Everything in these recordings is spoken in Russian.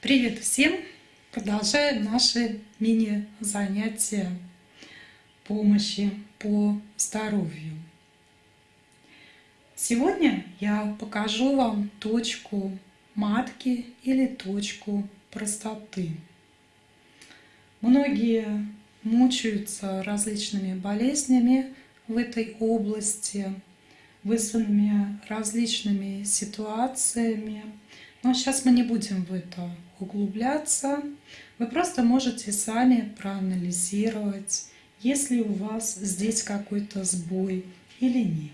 Привет всем! Продолжаем наши мини-занятия помощи по здоровью. Сегодня я покажу вам точку матки или точку простоты. Многие мучаются различными болезнями в этой области, вызванными различными ситуациями. Но сейчас мы не будем в это углубляться. Вы просто можете сами проанализировать, есть ли у вас здесь какой-то сбой или нет.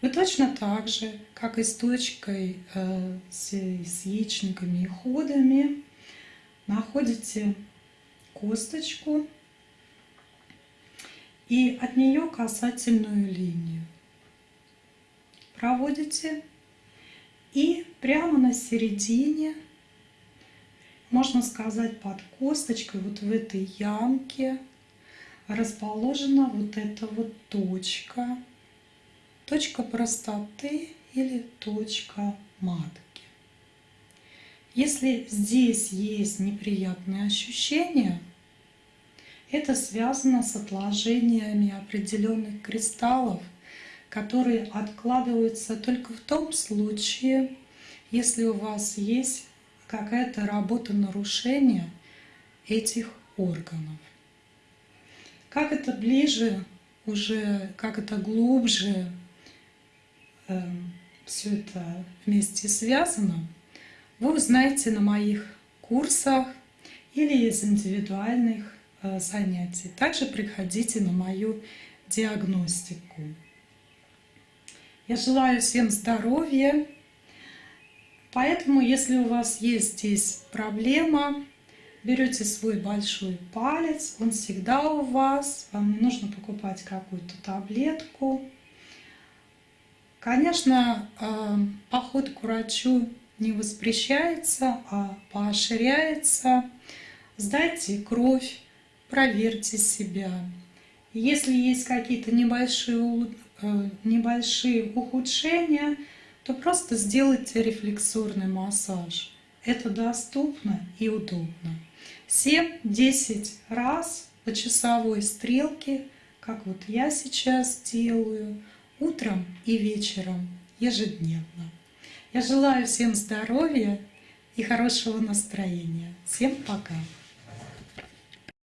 Вы точно так же, как и с точкой э, с, с яичниками и ходами, находите косточку и от нее касательную линию. Проводите и прямо на середине, можно сказать под косточкой, вот в этой ямке расположена вот эта вот точка. Точка простоты или точка матки. Если здесь есть неприятные ощущения, это связано с отложениями определенных кристаллов – которые откладываются только в том случае, если у вас есть какая-то работа нарушения этих органов. Как это ближе, уже как это глубже э, эм, все это вместе связано, вы узнаете на моих курсах или из индивидуальных э, занятий. Также приходите на мою диагностику. Я желаю всем здоровья. Поэтому, если у вас есть здесь проблема, берете свой большой палец, он всегда у вас, вам не нужно покупать какую-то таблетку. Конечно, э, поход к врачу не воспрещается, а поощряется. Сдайте кровь, проверьте себя. Если есть какие-то небольшие небольшие ухудшения, то просто сделайте рефлексорный массаж. Это доступно и удобно. 7-10 раз по часовой стрелке, как вот я сейчас делаю, утром и вечером ежедневно. Я желаю всем здоровья и хорошего настроения. Всем пока!